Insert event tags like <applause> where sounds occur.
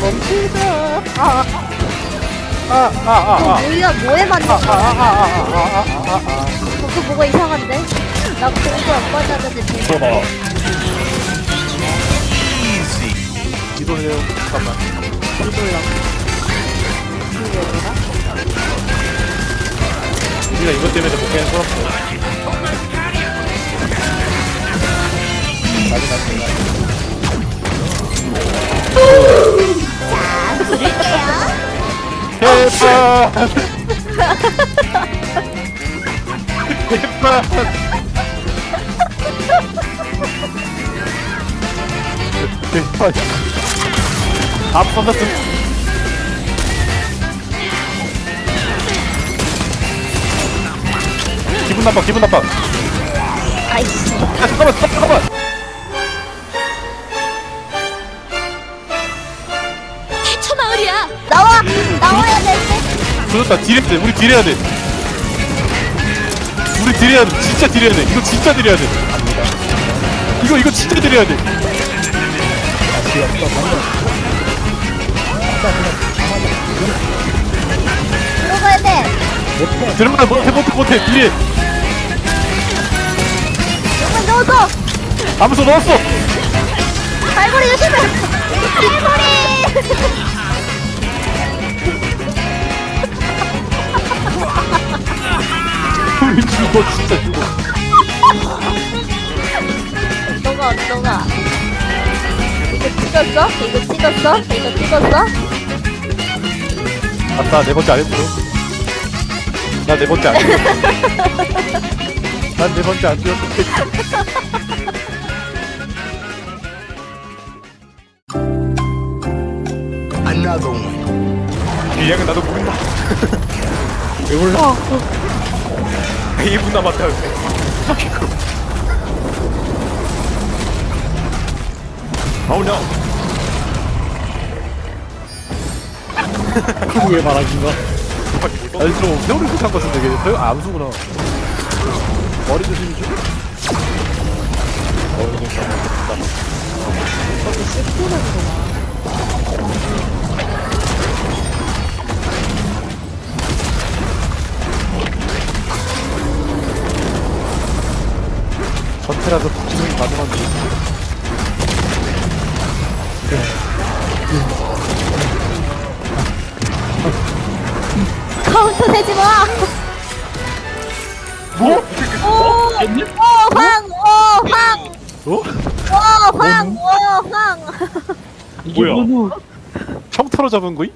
멈추자 아아아아아 뭐야 뭐에 맞는 거야 그거 뭐가 이상한데? 나 공부 안 받았는데 봐봐 기도해요 잠깐만 기도해요 우리가 이것 때문에 목표는 서럽고 나도 나도 대박 대박 대박 다 퍼졌음 기분 나빠 기분 나빠. 아이씨. 아 잠깐만 잠깐만 조졌다. 딜해야 돼. 우리 딜해야 돼. 우리 딜해야 돼. 진짜 딜해야 돼. 이거 진짜 딜해야 돼. 이거 이거 진짜 딜해야 돼. 들어가야 돼! 들어가 못해 못해 못해. 딜해. 여기 넣었어! 암수 넣었어. 갈고리 조심해! 갈고리! 죽어 진짜 죽어 너가 너가 이거 찍었어? 이거 찍었어? 이거 찍었어? 아싸 네 번째 안 했어 나 네 번째 안 했어 난네 번째 안 뛰었어 one. 이양은 나도 모른다 왜 <laughs> 몰라 2분 남았다. 어우 no 왜 말하긴가? 아니 좀 세월이 못한 것 같은데 아, 암수구나. 머리 조심히 좀. 머리 조심 전체라서 복싱이 가능한데 카운터 내지 마! 뭐? 오! 오! 황! 오! 황! 어? 오! 황! 오! 황! 이게 뭐야? 평타로 잡은 거이?